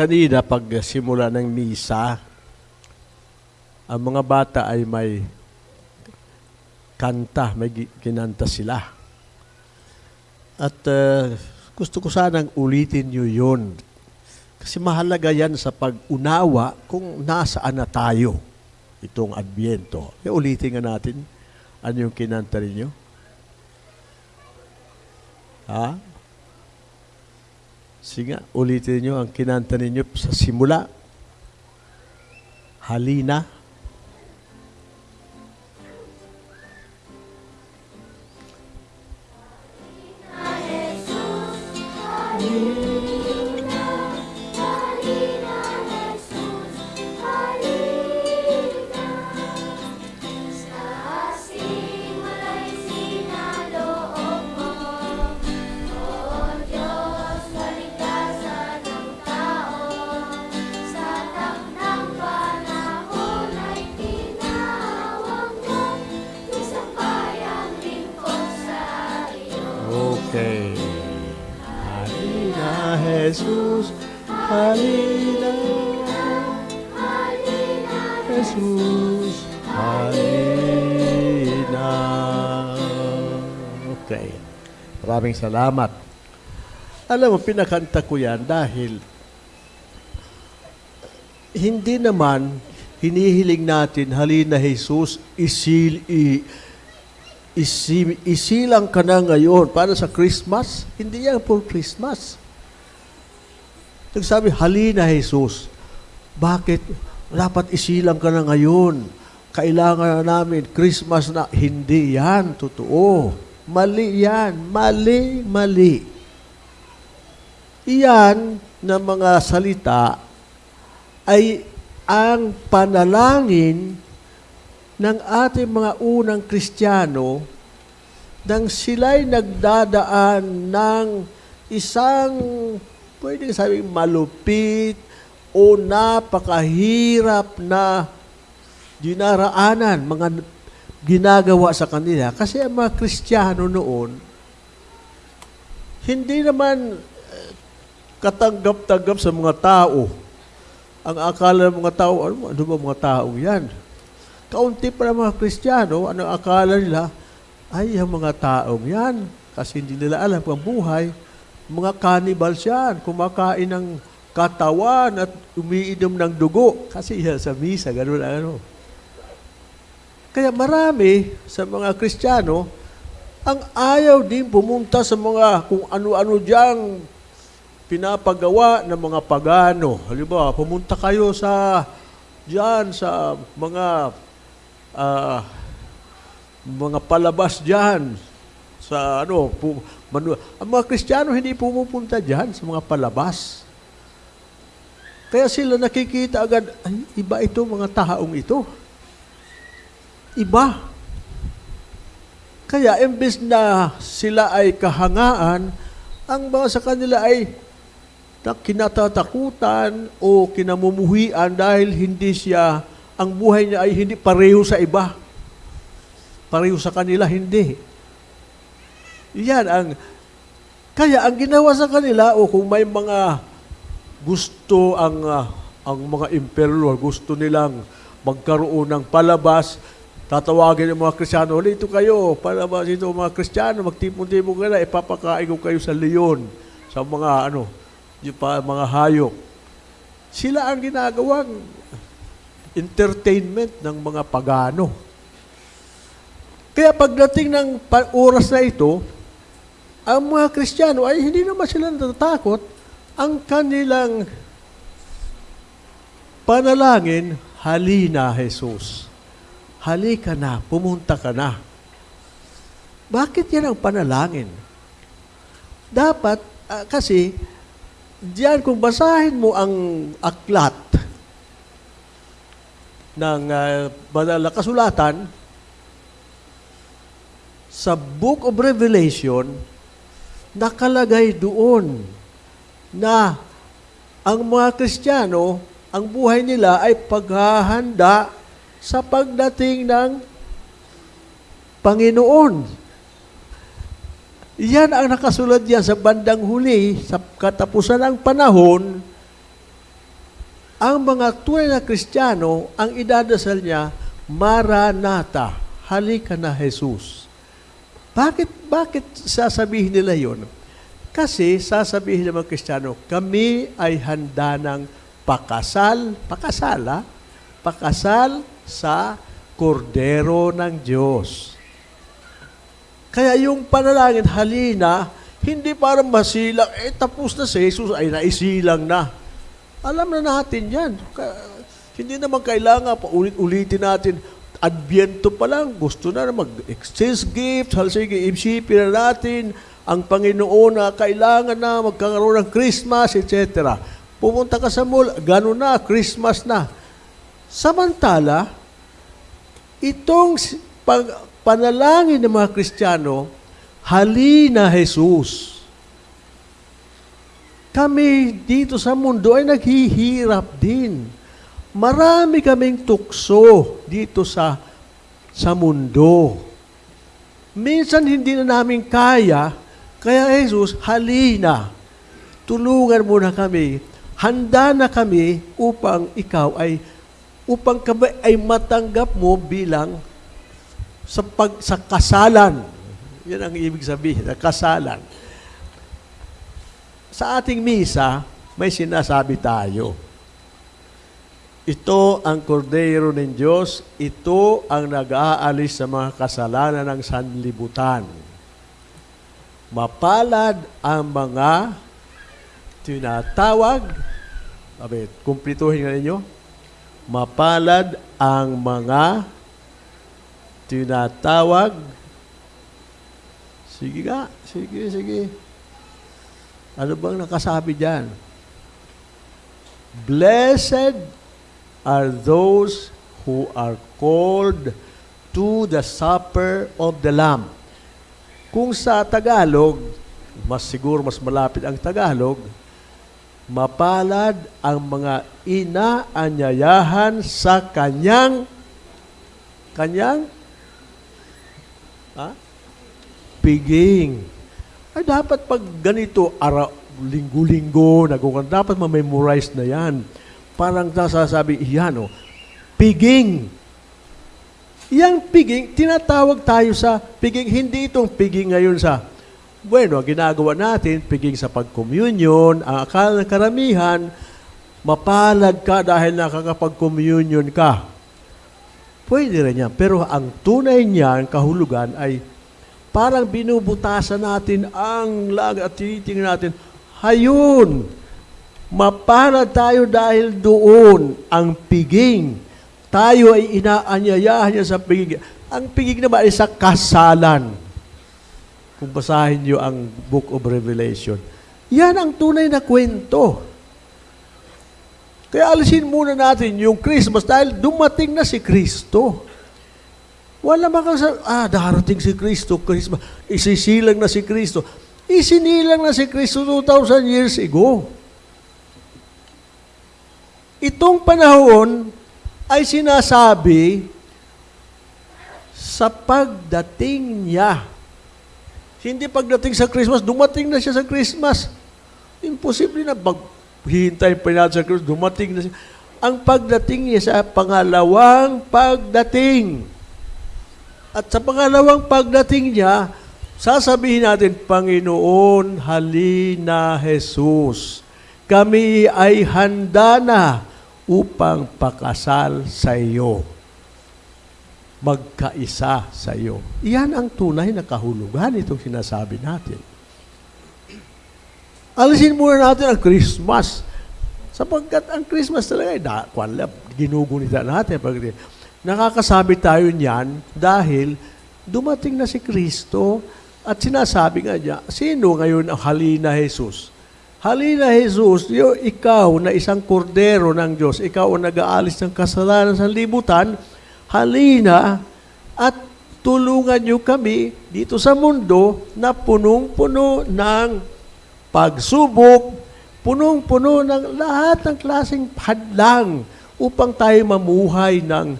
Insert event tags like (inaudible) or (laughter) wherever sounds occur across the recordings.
Kanina, pag simula ng misa, ang mga bata ay may kanta, may kinanta sila. At uh, gusto ko sanang ulitin nyo yun. Kasi mahalaga yan sa pag-unawa kung nasaan na tayo itong Adbyento. E ulitin nga natin ano yung kinanta ninyo. Ha? Sige ulitin nyo ang kinanta ninyo sa simula. Halina. Okay. Maraming salamat. Alam mo, pinakanta ko yan dahil hindi naman hinihiling natin, halina Jesus, isil, i, isi, isilang ka na ngayon para sa Christmas. Hindi yan for Christmas. Nagsabi, halina Jesus. Bakit? Dapat isilang ka na ngayon. Kailangan na namin Christmas na. Hindi yan. Totoo. Mali yan. Mali, mali. Iyan na mga salita ay ang panalangin ng ating mga unang Kristiyano nang sila'y nagdadaan ng isang, pwedeng sabing malupit o napakahirap na dinaraanan, mga ginagawa sa kanila. Kasi ang mga Kristiyano noon, hindi naman eh, katanggap-tanggap sa mga tao. Ang akala ng mga tao, ano, ano ba mga tao yan? Kaunti pa ng mga Kristiyano, ano akala nila? Ay, ang mga taong yan, kasi hindi nila alam ang buhay, mga cannibals yan, kumakain ng katawan at umiinom ng dugo. Kasi yan sa misa, ganun ano. Kaya marami sa mga Kristiyano, ang ayaw din pumunta sa mga kung ano-ano diyang pinapagawa ng mga pagano. Halimbawa, pumunta kayo sa diyan sa mga ah, mga palabas diyan sa ano, pu, manu, ang mga Kristiyano hindi pumupunta diyan sa mga palabas. Kaya sila nakikita agad, ay, iba ito mga taong ito. Iba. Kaya imbes na sila ay kahangaan, ang mga sa kanila ay na kinatatakutan o kinamumuhian dahil hindi siya, ang buhay niya ay hindi pareho sa iba. Pareho sa kanila, hindi. Yan ang, kaya ang ginawa sa kanila, o kung may mga gusto ang, ah, ang mga emperor, gusto nilang magkaroon ng palabas, tatawagin ng mga Kristiyano, "Huli, ito kayo, palabas ito mga Kristiyano, magtipon-tipon ka na, ipapakain ko kayo sa leon, sa mga ano, yung pa, mga hayop. Sila ang ginagawang entertainment ng mga pagano. Kaya pagdating ng oras na ito, ang mga Kristiyano ay hindi naman sila natatakot. Ang kanilang panalangin, halina Jesus. Halika na, pumunta ka na. Bakit yan ang panalangin? Dapat, ah, kasi, diyan kung basahin mo ang aklat ng uh, banal na kasulatan, sa Book of Revelation, nakalagay doon na ang mga Kristiyano, ang buhay nila ay paghahanda sa pagdating ng Panginoon. Yan ang nakasulat diyan sa bandang huli, sa katapusan ng panahon, ang mga tunay na Kristiyano, ang idadasal niya, Maranatha, halika na Jesus. Bakit, bakit sasabihin nila yon? Kasi sasabihin ng mga Kristiyano, kami ay handa ng pakasal, pakasal ha? Pakasal sa kordero ng Diyos. Kaya yung panalangin, halina, hindi para masilang, eh tapos na si Jesus, ay naisilang na. Alam na natin yan. Hindi naman kailangan pa ulit-ulitin natin. Adbyento pa lang, gusto na mag-exchange gift, hal sige, isipin na natin ang Panginoon na kailangan na magkakaroon ng Christmas, etc. Pumunta ka sa mall, gano'n na, Christmas na. Samantala, itong pag, panalangin ng mga Kristiyano, halina Jesus. Kami dito sa mundo ay naghihirap din. Marami kaming tukso dito sa sa mundo. Minsan hindi na namin kaya, kaya Jesus, halina. Tulungan mo na kami. Handa na kami upang ikaw ay upang kami ay matanggap mo bilang sa pag sa kasalan. Yan ang ibig sabihin, na kasalan. Sa ating misa, may sinasabi tayo. Ito ang kordero ng Diyos, ito ang nag-aalis sa mga kasalanan ng sanlibutan. Mapalad ang mga tinatawag, sabi, kumplituhin nga ninyo, mapalad ang mga tinatawag, sige nga, sige, sige, ano bang nakasabi dyan? Blessed are those who are called to the supper of the Lamb. Kung sa Tagalog, mas siguro mas malapit ang Tagalog, mapalad ang mga inaanyayahan sa kanyang kanyang ha? piging. Ay, dapat pag ganito, ara, linggo-linggo, nagukan, dapat ma-memorize na yan. Parang nasasabi, yan o, piging. Yang piging, tinatawag tayo sa piging, hindi itong piging ngayon sa, bueno, ginagawa natin, piging sa pag-communion, ang akala ng karamihan, mapalad ka dahil nakakapag-communion ka. Pwede rin yan. Pero ang tunay niyan, kahulugan ay parang binubutasan natin ang lag at tinitingnan natin, hayun, mapalad tayo dahil doon ang piging. Tayo ay inaanyayahan niya sa piging. Ang piging naman ay sa kasalan. Kung basahin niyo ang Book of Revelation. Yan ang tunay na kwento. Kaya alisin muna natin yung Christmas dahil dumating na si Kristo. Wala bang sa ah, darating si Kristo, Christmas, isisilang na si Kristo. Isinilang na si Kristo 2,000 years ago. Itong panahon ay sinasabi sa pagdating niya. Hindi pagdating sa Christmas, dumating na siya sa Christmas. Imposible na maghihintay pa natin sa Christmas, dumating na siya. Ang pagdating niya sa pangalawang pagdating. At sa pangalawang pagdating niya, sasabihin natin, Panginoon, halina Jesus. Kami ay handa na upang pakasal sa iyo. Magkaisa sa iyo. Iyan ang tunay na kahulugan itong sinasabi natin. Alisin muna natin ang Christmas. Sapagkat ang Christmas talaga ay da, kwanla, ginugunita natin. Pag, nakakasabi tayo niyan dahil dumating na si Kristo at sinasabi nga niya, sino ngayon ang halina Jesus? Halina Jesus, yo, ikaw na isang kordero ng Diyos, ikaw ang nag-aalis ng kasalanan sa libutan, halina at tulungan niyo kami dito sa mundo na punong-puno ng pagsubok, punong-puno ng lahat ng klaseng hadlang upang tayo mamuhay ng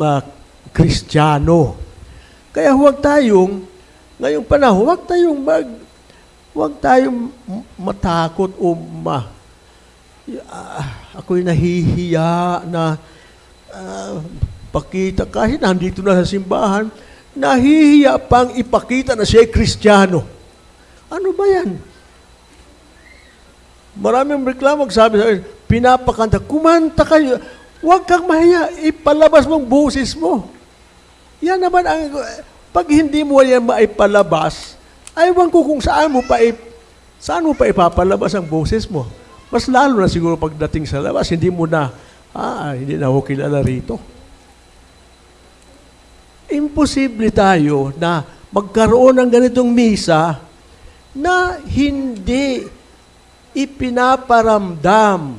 uh, kristyano. Kaya huwag tayong, ngayong panahon, huwag tayong mag, huwag tayong matakot o ma, ah, ako'y nahihiya na ah, pakita, kahit nandito na sa simbahan, nahihiya pang ipakita na siya ay Kristiyano. Ano ba yan? Maraming reklamo sabi sa akin, pinapakanta, kumanta kayo, huwag kang mahiya, ipalabas mong busis mo. Yan naman ang, pag hindi mo yan maipalabas, aywan ko kung saan mo pa ip, saan mo pa ipapalabas ang boses mo. Mas lalo na siguro pagdating sa labas, hindi mo na, ah, hindi na ako kilala rito. Imposible tayo na magkaroon ng ganitong misa na hindi ipinaparamdam,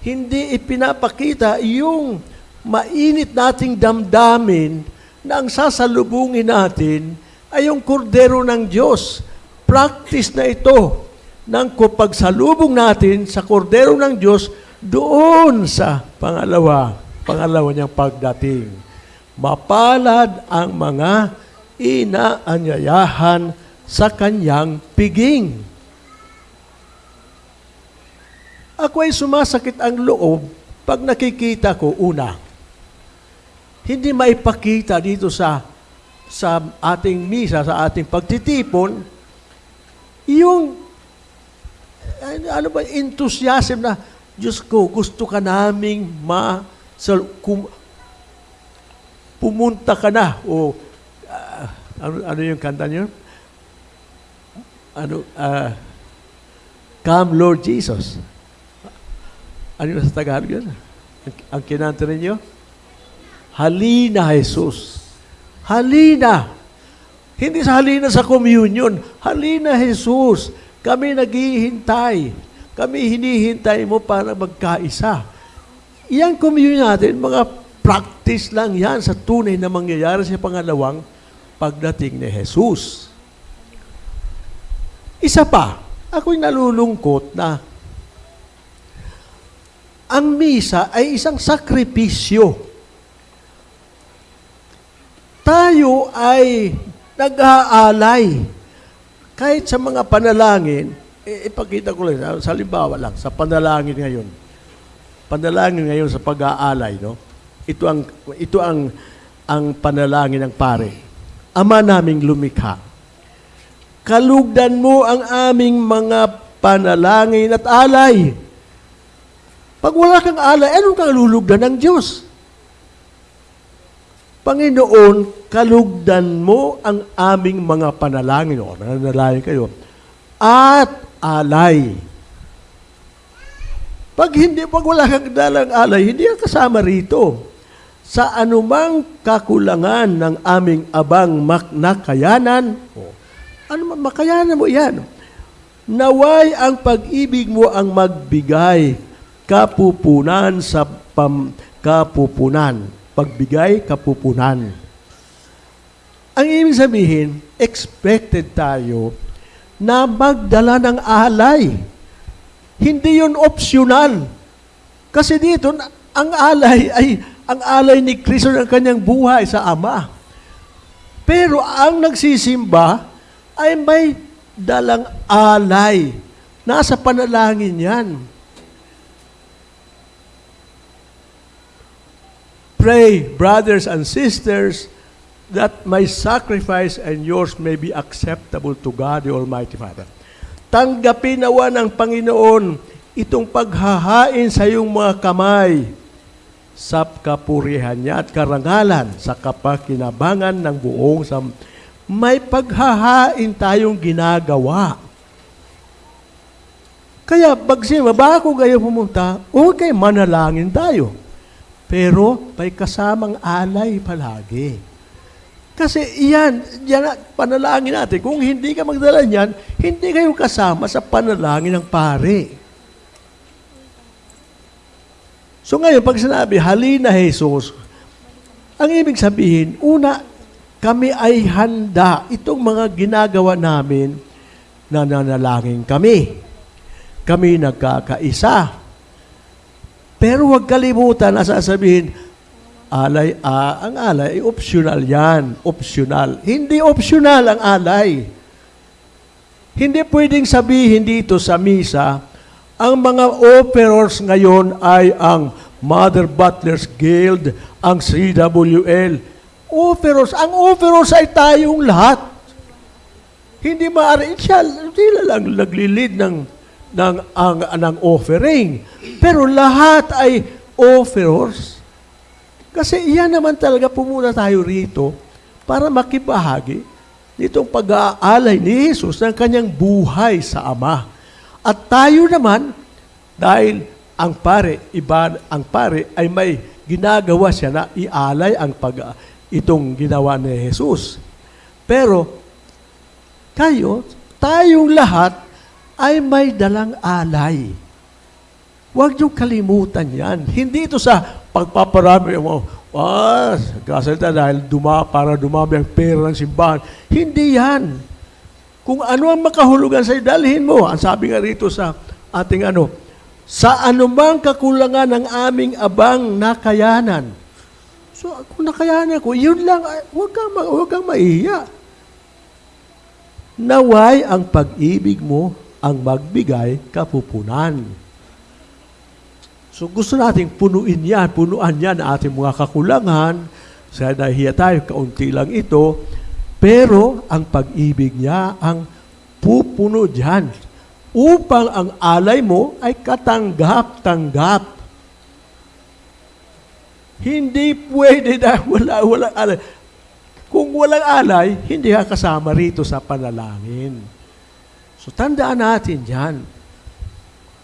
hindi ipinapakita yung mainit nating damdamin na ang sasalubungin natin ay yung kordero ng Diyos. Practice na ito ng pagsalubong natin sa kordero ng Diyos doon sa pangalawa, pangalawa niyang pagdating. Mapalad ang mga inaanyayahan sa kanyang piging. Ako ay sumasakit ang loob pag nakikita ko, una, hindi maipakita dito sa sa ating misa, sa ating pagtitipon, yung ano ba, enthusiasm na, Diyos ko, gusto ka naming ma, sa, kum, pumunta ka na, o ah, ano, ano yung kanta niyo? Ano, ah, Come Lord Jesus. Ano yung sa Tagalog yun? Ang, ang kinanta ninyo? Halina, Jesus. Halina. Hindi sa halina sa communion. Halina, Jesus. Kami naghihintay. Kami hinihintay mo para magkaisa. Iyang communion natin, mga practice lang yan sa tunay na mangyayari sa pangalawang pagdating ni Jesus. Isa pa, ako'y nalulungkot na ang misa ay isang sakripisyo. Tayo ay nag-aalay. Kahit sa mga panalangin, eh, ipakita ko lang, sa halimbawa lang, sa panalangin ngayon. Panalangin ngayon sa pag-aalay, no? Ito ang, ito ang, ang panalangin ng pare. Ama naming lumikha, kalugdan mo ang aming mga panalangin at alay. Pag wala kang alay, anong kang lulugdan ng Diyos? Panginoon, kalugdan mo ang aming mga panalangin. O, nananalangin kayo. At alay. Pag hindi, pag wala kang dalang alay, hindi ka kasama rito. Sa anumang kakulangan ng aming abang maknakayanan, o, ano makayanan mo yan. Naway ang pag-ibig mo ang magbigay kapupunan sa pam, kapupunan. Pagbigay, kapupunan. Ang ibig sabihin, expected tayo na magdala ng alay. Hindi yun optional. Kasi dito, ang alay ay ang alay ni Kristo ng kanyang buhay sa Ama. Pero ang nagsisimba ay may dalang alay. Nasa panalangin yan. Pray, brothers and sisters, that my sacrifice and yours may be acceptable to God, the Almighty Father. Tanggapin nawa ng Panginoon itong paghahain sa iyong mga kamay sa kapurihan niya at karangalan sa kapakinabangan ng buong sam may paghahain tayong ginagawa. Kaya pag bago kayo pumunta, okay, manalangin tayo. Pero may kasamang alay palagi. Kasi iyan, yan, panalangin natin. Kung hindi ka magdala niyan, hindi kayo kasama sa panalangin ng pare. So ngayon, pag sinabi, halina Jesus, ang ibig sabihin, una, kami ay handa. Itong mga ginagawa namin, na nanalangin kami. Kami nagkakaisa. Pero huwag kalimutan na sasabihin, alay, ah, ang alay, optional yan. Optional. Hindi optional ang alay. Hindi pwedeng sabihin dito sa misa, Ang mga operors ngayon ay ang Mother Butlers Guild, ang CWL. Operors, ang operors ay tayong lahat. Hindi maaari, siya, sila lang naglilid ng, ng, ang, ng offering. Pero lahat ay offerers. Kasi iyan naman talaga pumunta tayo rito para makibahagi nitong pag-aalay ni Jesus ng kanyang buhay sa Ama. At tayo naman, dahil ang pare, iba, ang pare ay may ginagawa siya na ialay ang pag, itong ginawa ni Jesus. Pero kayo, tayong lahat ay may dalang alay. Huwag niyong kalimutan yan. Hindi ito sa pagpaparami mo, ah, kasalita dahil duma, para dumami ang pera ng simbahan. Hindi yan. Kung ano ang makahulugan sa'yo, dalhin mo. Ang sabi nga rito sa ating ano, sa anumang kakulangan ng aming abang nakayanan. So, kung nakayanan ko, yun lang, huwag kang, huwag kang maihiya. Naway ang pag-ibig mo ang magbigay kapupunan. So gusto nating punuin yan, punuan yan ang ating mga kakulangan. Sa nahiya tayo, kaunti lang ito. Pero ang pag-ibig niya ang pupuno dyan. Upang ang alay mo ay katanggap-tanggap. Hindi pwede na (laughs) wala, walang alay. Kung walang alay, hindi ka kasama rito sa panalangin. So tandaan natin yan.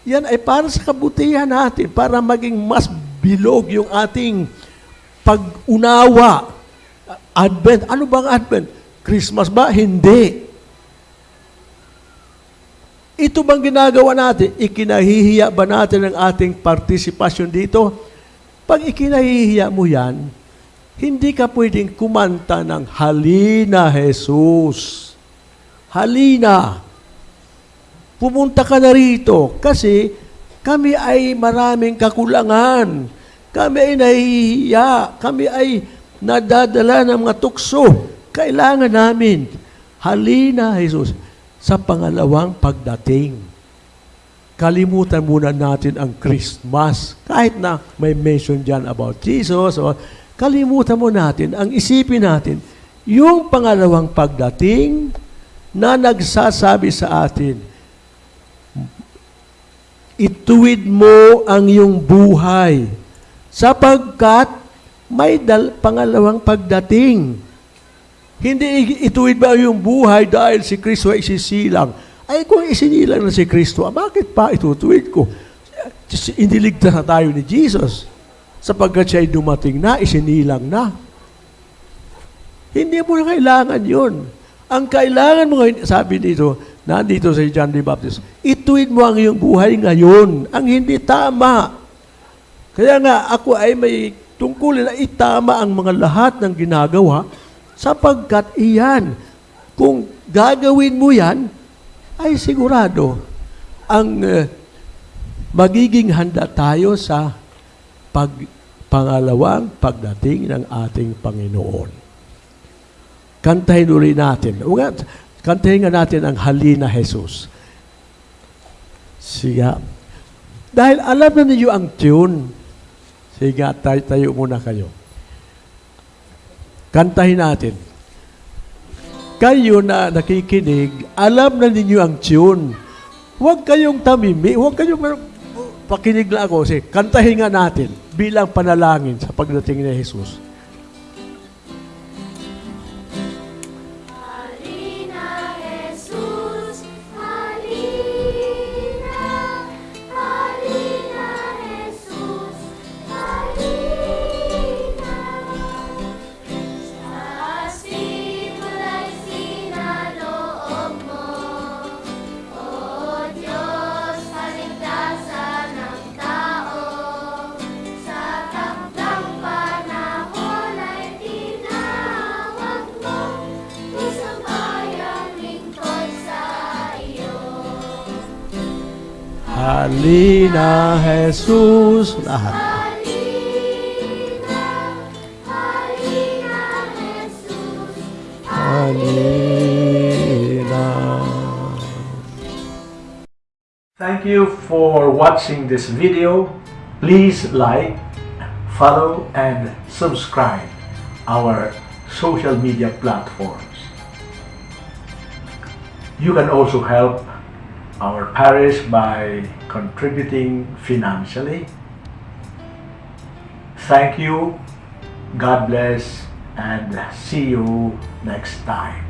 Yan ay para sa kabutihan natin, para maging mas bilog yung ating pag-unawa. Advent. Ano bang Advent? Christmas ba? Hindi. Ito bang ginagawa natin? Ikinahihiya ba natin ang ating partisipasyon dito? Pag ikinahihiya mo yan, hindi ka pwedeng kumanta ng Halina, Jesus. Halina. Pumunta ka na rito kasi kami ay maraming kakulangan. Kami ay nahihiya. Kami ay nadadala ng mga tukso. Kailangan namin. Halina, Jesus, sa pangalawang pagdating. Kalimutan muna natin ang Christmas. Kahit na may mention dyan about Jesus, o kalimutan mo natin, ang isipin natin, yung pangalawang pagdating na nagsasabi sa atin, ituwid mo ang iyong buhay sapagkat may dal- pangalawang pagdating. Hindi ituwid ba iyong buhay dahil si Kristo ay isisilang. Ay kung isinilang na si Kristo, ah, bakit pa itutuwid ko? Iniligtas na tayo ni Jesus sapagkat siya ay dumating na, isinilang na. Hindi mo na kailangan yun. Ang kailangan mo sabi dito, nandito sa John the Baptist, ituwid mo ang iyong buhay ngayon, ang hindi tama. Kaya nga, ako ay may tungkulin na itama ang mga lahat ng ginagawa sapagkat iyan, kung gagawin mo yan, ay sigurado ang eh, magiging handa tayo sa pag, pangalawang pagdating ng ating Panginoon. Kantahin ulit natin. O kantahin nga natin ang Halina Jesus. Siga. Dahil alam na ninyo ang tune. Siga, tayo, tayo muna kayo. Kantahin natin. Kayo na nakikinig, alam na ninyo ang tune. Huwag kayong tamimi, huwag kayong pakinig lang ako. Kasi kantahin nga natin bilang panalangin sa pagdating ni Jesus. Halina, Jesus. Lahat. Halina, halina, Jesus. Thank Thank you for watching this video. Please like, follow, and subscribe our social media platforms. You can also help our parish by contributing financially. Thank you, God bless, and see you next time.